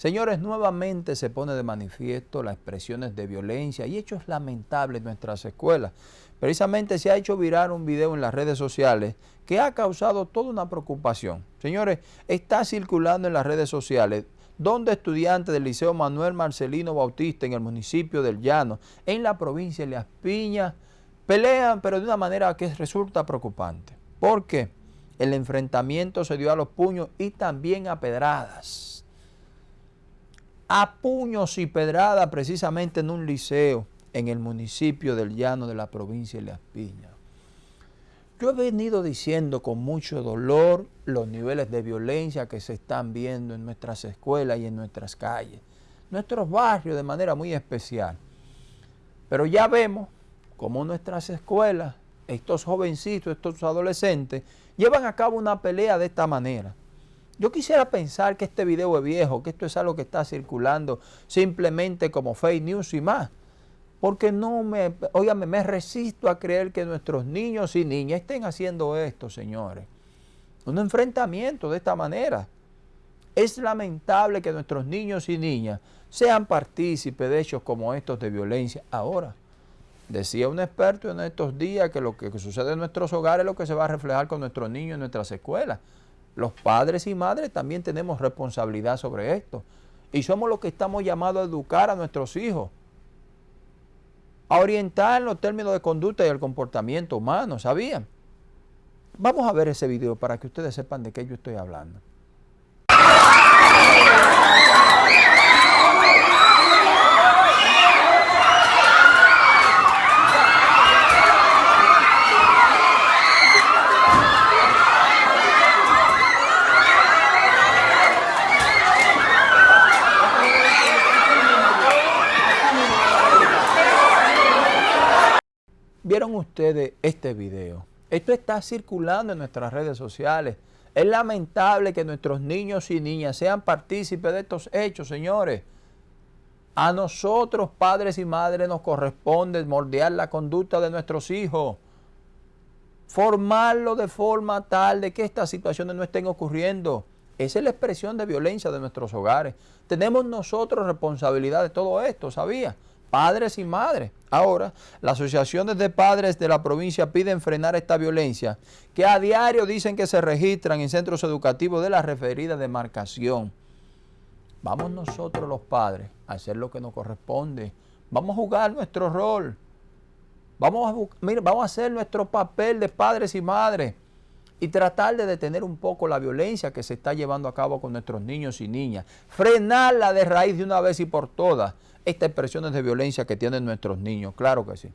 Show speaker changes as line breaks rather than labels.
Señores, nuevamente se pone de manifiesto las expresiones de violencia y hechos lamentables en nuestras escuelas. Precisamente se ha hecho virar un video en las redes sociales que ha causado toda una preocupación. Señores, está circulando en las redes sociales donde estudiantes del Liceo Manuel Marcelino Bautista en el municipio del Llano, en la provincia de Las Piñas, pelean, pero de una manera que resulta preocupante. Porque el enfrentamiento se dio a los puños y también a pedradas a puños y pedradas precisamente en un liceo en el municipio del Llano de la provincia de Las Piñas. Yo he venido diciendo con mucho dolor los niveles de violencia que se están viendo en nuestras escuelas y en nuestras calles, nuestros barrios de manera muy especial. Pero ya vemos cómo nuestras escuelas, estos jovencitos, estos adolescentes, llevan a cabo una pelea de esta manera. Yo quisiera pensar que este video es viejo, que esto es algo que está circulando simplemente como fake news y más. Porque no me, óigame, me resisto a creer que nuestros niños y niñas estén haciendo esto, señores. Un enfrentamiento de esta manera. Es lamentable que nuestros niños y niñas sean partícipes de hechos como estos de violencia. Ahora, decía un experto en estos días que lo que sucede en nuestros hogares es lo que se va a reflejar con nuestros niños en nuestras escuelas. Los padres y madres también tenemos responsabilidad sobre esto. Y somos los que estamos llamados a educar a nuestros hijos. A orientar en los términos de conducta y el comportamiento humano, ¿sabían? Vamos a ver ese video para que ustedes sepan de qué yo estoy hablando. ¿Vieron ustedes este video? Esto está circulando en nuestras redes sociales. Es lamentable que nuestros niños y niñas sean partícipes de estos hechos, señores. A nosotros, padres y madres, nos corresponde moldear la conducta de nuestros hijos. Formarlo de forma tal de que estas situaciones no estén ocurriendo. Esa es la expresión de violencia de nuestros hogares. Tenemos nosotros responsabilidad de todo esto, ¿sabía? Padres y madres. Ahora, las asociaciones de padres de la provincia piden frenar esta violencia, que a diario dicen que se registran en centros educativos de la referida demarcación. Vamos nosotros los padres a hacer lo que nos corresponde. Vamos a jugar nuestro rol. Vamos a, vamos a hacer nuestro papel de padres y madres y tratar de detener un poco la violencia que se está llevando a cabo con nuestros niños y niñas. Frenarla de raíz de una vez y por todas estas expresiones de violencia que tienen nuestros niños, claro que sí.